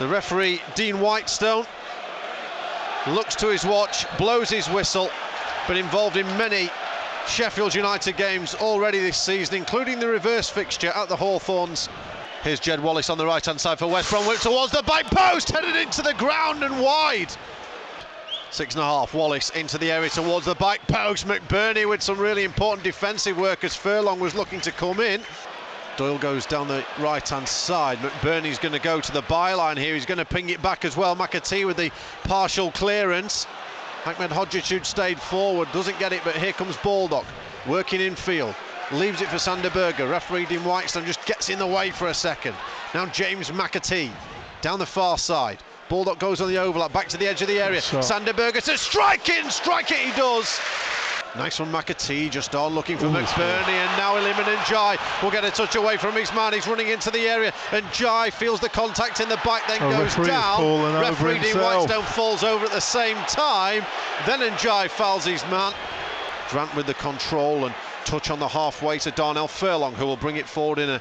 The referee, Dean Whitestone, looks to his watch, blows his whistle, but involved in many Sheffield United games already this season, including the reverse fixture at the Hawthorns. Here's Jed Wallace on the right hand side for West Bromwich towards the back post, headed into the ground and wide. Six and a half, Wallace into the area towards the back post. McBurnie with some really important defensive work as Furlong was looking to come in. Doyle goes down the right hand side. McBurnie's going to go to the byline here. He's going to ping it back as well. McAtee with the partial clearance. Ahmed who'd stayed forward, doesn't get it, but here comes Baldock working in field. Leaves it for Sander Berge. Referee Dean Whitestone just gets in the way for a second. Now James McAtee down the far side. Baldock goes on the overlap, back to the edge of the area. Sander Berge says, strike in, strike it, he does. Nice from McAtee, just on looking for Ooh, McBurnie, and now Iliman Ndiaye will get a touch away from his man. He's running into the area, and Ndiaye feels the contact in the back, then oh, goes down. Referee Dean Whitestone falls over at the same time. Then and Ndiaye fouls his man. Grant with the control and touch on the halfway to Darnell Furlong, who will bring it forward in a,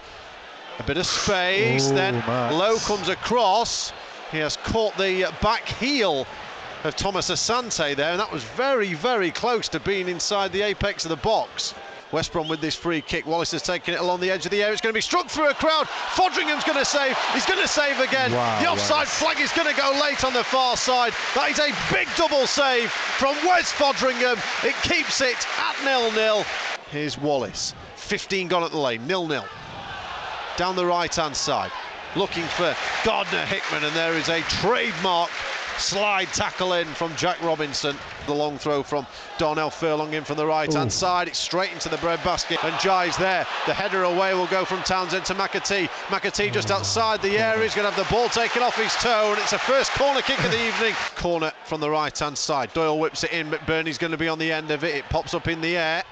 a bit of space. Ooh, then Max. Lowe comes across. He has caught the back heel of Thomas Asante there, and that was very, very close to being inside the apex of the box. West Brom with this free kick. Wallace has taken it along the edge of the area. It's going to be struck through a crowd. Foderingham's going to save. He's going to save again. Wow, the offside West. flag is going to go late on the far side. That is a big double save from Wes Foderingham. It keeps it at nil-nil. Here's Wallace. 15 gone at the lane. Nil-nil. Down the right-hand side. Looking for Gardner Hickman, and there is a trademark slide tackle in from Jack Robinson. The long throw from Darnell Furlong in from the right hand side. It's straight into the bread basket, and Ndiaye's there. The header away will go from Townsend to McAtee. McAtee just outside the area. He's going to have the ball taken off his toe, and it's a first corner kick of the evening. Corner from the right hand side. Doyle whips it in, McBurnie's going to be on the end of it. It pops up in the air.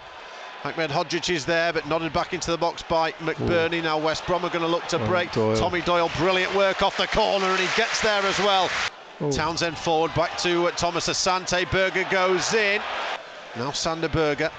Ahmedhodzic is there, but nodded back into the box by McBurnie. Ooh. Now West Brom are going to look to break. Doyle. Tommy Doyle, brilliant work off the corner, and he gets there as well. Ooh. Townsend forward, back to Thomas Asante. Berge goes in. Now Sander Berge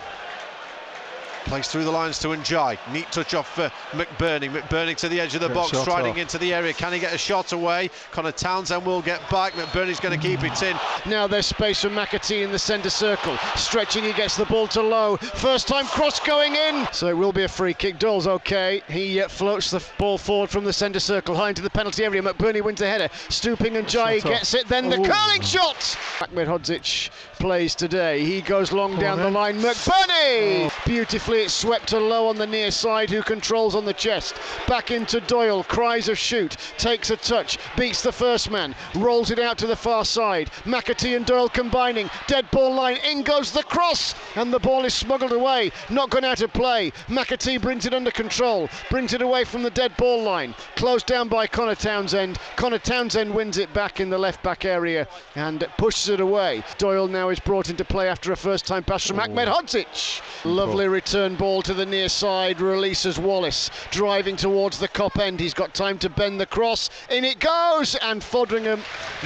Plays through the lines to Ndiaye. Neat touch off for McBurnie. McBurnie to the edge of the box, striding off. into the area. Can he get a shot away? Conor Townsend will get back. McBurnie's going to keep it in. Now there's space for McAtee in the centre circle. Stretching, he gets the ball to Lowe. First time cross going in. So it will be a free kick. Doyle's okay. He uh, floats the ball forward from the centre circle, high into the penalty area. McBurnie wins the header. Stooping Ndiaye gets it. Then the curling shot. Ahmedhodzic plays today. He goes long down the line. McBurnie! Oh. Beautifully it's swept to Lowe on the near side, who controls on the chest. Back into Doyle, cries of shoot, takes a touch, beats the first man, rolls it out to the far side. McAtee and Doyle combining, dead ball line, in goes the cross, and the ball is smuggled away, not gone out of play. McAtee brings it under control, brings it away from the dead ball line, closed down by Conor Townsend. Conor Townsend wins it back in the left back area and pushes it away. Doyle now is brought into play after a first time pass from oh. Ahmedhodzic. Lovely return ball to the near side, releases Wallace, driving towards the Kop end. He's got time to bend the cross, in it goes, and Foderingham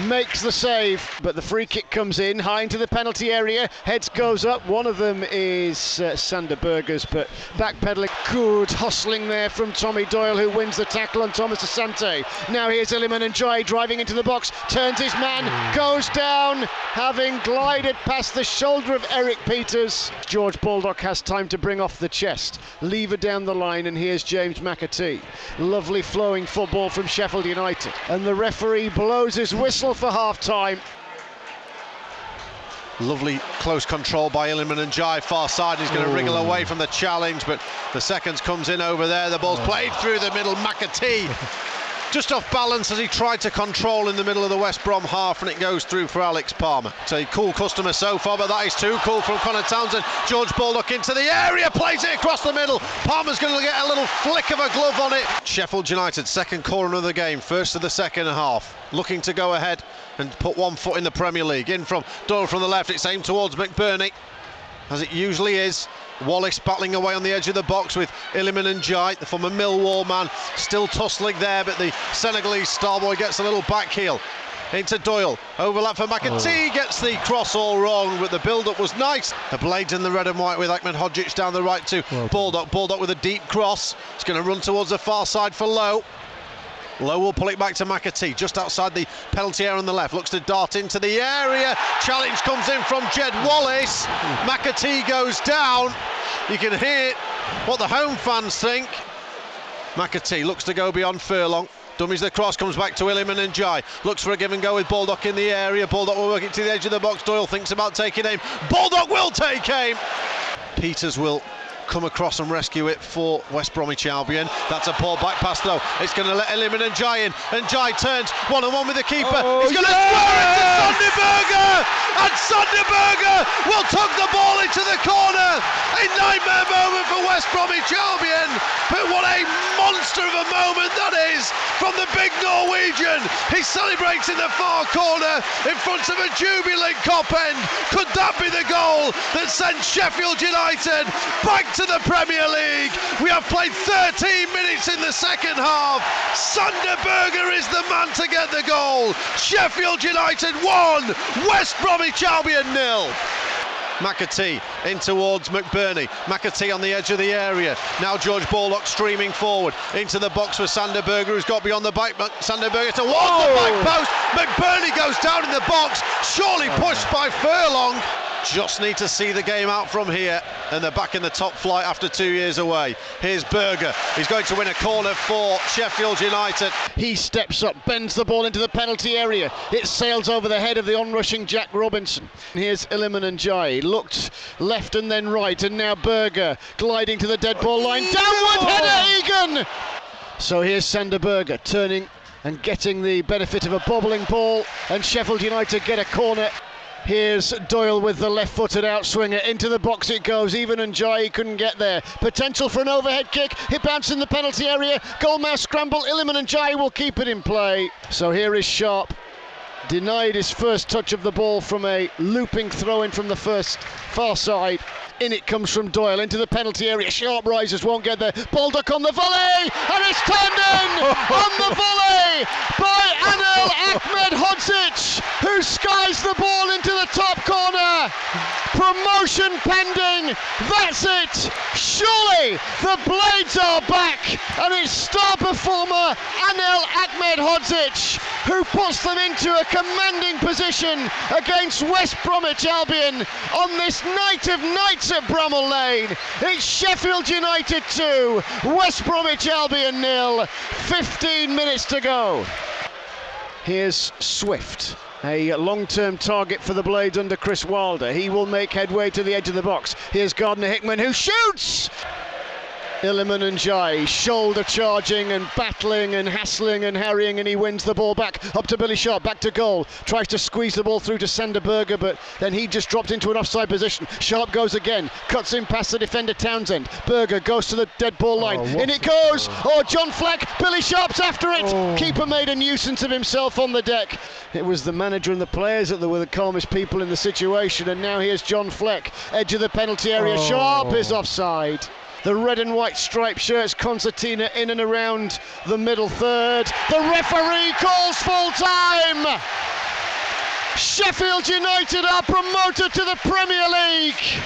makes the save. But the free kick comes in, high into the penalty area, heads goes up. One of them is uh, Sander Berge's, but backpedaling, good hustling there from Tommy Doyle, who wins the tackle on Thomas Asante. Now here's Iliman Ndiaye driving into the box, turns his man, goes down, having glided past the shoulder of Erik Pieters George Baldock has time to bring off the chest. Lever down the line, and here's James McAtee. Lovely flowing football from Sheffield United. And the referee blows his whistle for half time. Lovely close control by Iliman Ndiaye, far side. He's going to wriggle away from the challenge, but the seconds comes in over there. The ball's oh. played through the middle. McAtee just off balance as he tried to control in the middle of the West Brom half, and it goes through for Alex Palmer. It's a cool customer so far, but that is too cool from Conor Townsend. George Baldock into the area, plays it across the middle. Palmer's going to get a little flick of a glove on it. Sheffield United, second corner of the game, first of the second half, looking to go ahead and put one foot in the Premier League. In from Doyle from the left, it's aimed towards McBurnie, as it usually is. Wallace battling away on the edge of the box with Iliman Ndiaye, the former Millwall man, still tussling there, but the Senegalese star boy gets a little back heel into Doyle. Overlap for McAtee, oh. gets the cross all wrong, but the build-up was nice. The blades in the red and white with Ahmedhodzic down the right to well, Baldock. Baldock with a deep cross. He's going to run towards the far side for Lowe. Lowe will pull it back to McAtee, just outside the penalty area on the left. Looks to dart into the area. Challenge comes in from Jed Wallace. McAtee goes down. You can hear what the home fans think. McAtee looks to go beyond Furlong. Dummies the cross, comes back to William and Ndiaye. Looks for a give and go with Baldock in the area. Baldock will work it to the edge of the box. Doyle thinks about taking aim. Baldock will take aim. Pieters will come across and rescue it for West Bromwich Albion. That's a poor back pass though. It's going to let Iliman and Ndiaye in. And Ndiaye turns one on one with the keeper. Oh, He's going to yeah! square it to Sander Berge. And Sander Berge will tuck the ball into the corner. A nightmare moment for West Bromwich Albion. But what a monster of a moment that is from the big Norwegian. He celebrates in the far corner in front of a jubilant Kop end. Could that be the goal that sends Sheffield United back to the Premier League? We have played 13 minutes in the second half. Sander Berge is the man to get the goal. Sheffield United 1, West Bromwich Albion nil. McAtee in towards McBurnie. McAtee on the edge of the area. Now George Baldock streaming forward into the box for Sander Berge, who's got beyond the back. Sander Berge towards the back oh! post. McBurnie goes down in the box, surely oh, pushed by Furlong. Just need to see the game out from here, and they're back in the top flight after two years away. Here's Berge. He's going to win a corner for Sheffield United. He steps up, bends the ball into the penalty area. It sails over the head of the onrushing Jack Robinson. Here's Iliman Ndiaye. Looked left and then right, and now Berge gliding to the dead ball line. Downward header, oh! Egan! So here's Sander Berge turning and getting the benefit of a bobbling ball, and Sheffield United get a corner. Here's Doyle with the left-footed outswinger into the box it goes. Even and Ndiaye couldn't get there. Potential for an overhead kick. It bounced in the penalty area. Goalmouth scramble. Iliman Ndiaye will keep it in play. So here is Sharp. Denied his first touch of the ball from a looping throw in from the first far side. In it comes from Doyle into the penalty area. Sharp rises, won't get there. Baldock on the volley, and it's turned in on the volley by Anel Ahmedhodzic, who skies the ball into the top corner. Promotion pending. That's it. Surely the Blades are back, and it's star performer Anel Ahmedhodzic who puts them into a commanding position against West Bromwich Albion on this night of nights at Bramall Lane. It's Sheffield United 2, West Bromwich Albion nil. 15 minutes to go. Here's Swift. A long term target for the Blades under Chris Wilder. He will make headway to the edge of the box. Here's Gardner Hickman who shoots! Iliman and Ndiaye shoulder charging and battling and hassling and harrying, and he wins the ball back up to Billy Sharp, back to goal. Tries to squeeze the ball through to Sander Berge, but then he just dropped into an offside position. Sharp goes again, cuts in past the defender Townsend. Berge goes to the dead ball oh, line. Oh, in it goes. Oh, John Fleck. Billy Sharp's after it. Oh. Keeper made a nuisance of himself on the deck. It was the manager and the players that were the calmest people in the situation, and now here's John Fleck, edge of the penalty area. Oh. Sharp is offside. The red and white striped shirts, concertina in and around the middle third. The referee calls full time. Sheffield United are promoted to the Premier League.